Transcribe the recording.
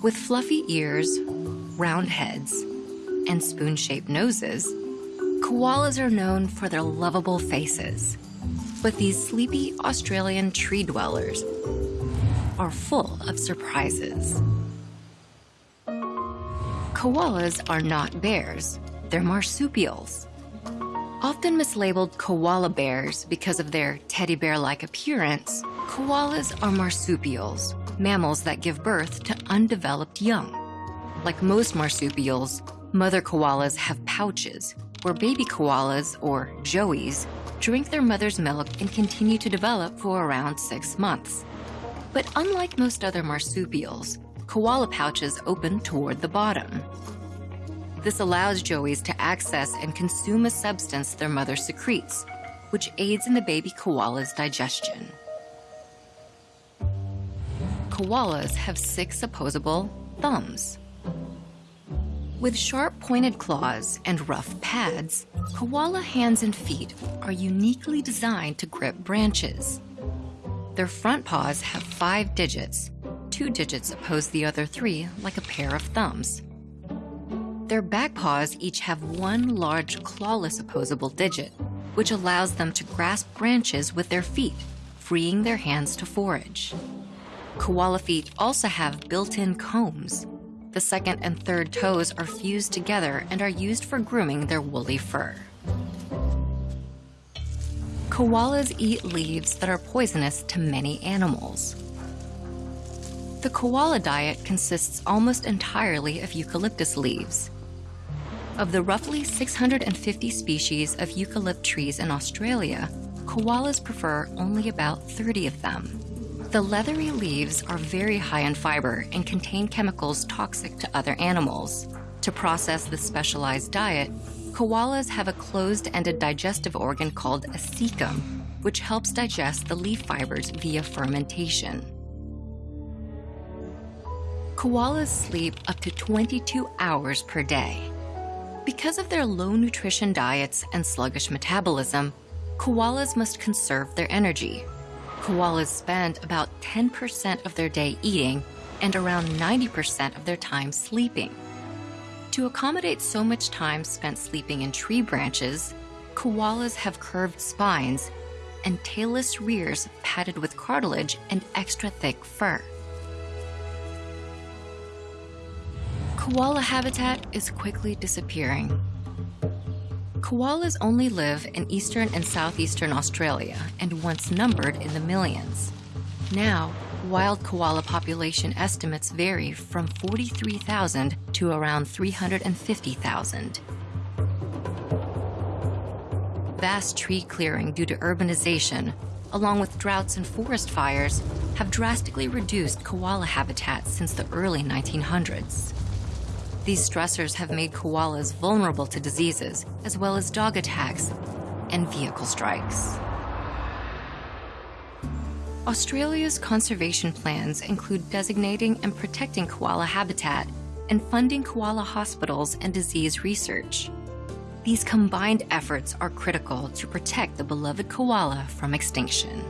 With fluffy ears, round heads, and spoon-shaped noses, koalas are known for their lovable faces. But these sleepy Australian tree dwellers are full of surprises. Koalas are not bears, they're marsupials. Often mislabeled koala bears because of their teddy bear-like appearance, koalas are marsupials, mammals that give birth to undeveloped young. Like most marsupials, mother koalas have pouches, where baby koalas, or joeys, drink their mother's milk and continue to develop for around six months. But unlike most other marsupials, koala pouches open toward the bottom. This allows joeys to access and consume a substance their mother secretes, which aids in the baby koala's digestion. Koalas have six opposable thumbs. With sharp pointed claws and rough pads, koala hands and feet are uniquely designed to grip branches. Their front paws have five digits. Two digits oppose the other three like a pair of thumbs. Their back paws each have one large clawless opposable digit, which allows them to grasp branches with their feet, freeing their hands to forage. Koala feet also have built-in combs. The second and third toes are fused together and are used for grooming their woolly fur. Koalas eat leaves that are poisonous to many animals. The koala diet consists almost entirely of eucalyptus leaves. Of the roughly 650 species of eucalypt trees in Australia, koalas prefer only about 30 of them. The leathery leaves are very high in fiber and contain chemicals toxic to other animals. To process this specialized diet, koalas have a closed-ended digestive organ called a cecum, which helps digest the leaf fibers via fermentation. Koalas sleep up to 22 hours per day. Because of their low nutrition diets and sluggish metabolism, koalas must conserve their energy. Koalas spend about 10% of their day eating and around 90% of their time sleeping. To accommodate so much time spent sleeping in tree branches, koalas have curved spines and tailless rears padded with cartilage and extra thick fur. Koala habitat is quickly disappearing. Koalas only live in eastern and southeastern Australia and once numbered in the millions. Now, wild koala population estimates vary from 43,000 to around 350,000. Vast tree clearing due to urbanization, along with droughts and forest fires, have drastically reduced koala habitats since the early 1900s. These stressors have made koalas vulnerable to diseases, as well as dog attacks and vehicle strikes. Australia's conservation plans include designating and protecting koala habitat and funding koala hospitals and disease research. These combined efforts are critical to protect the beloved koala from extinction.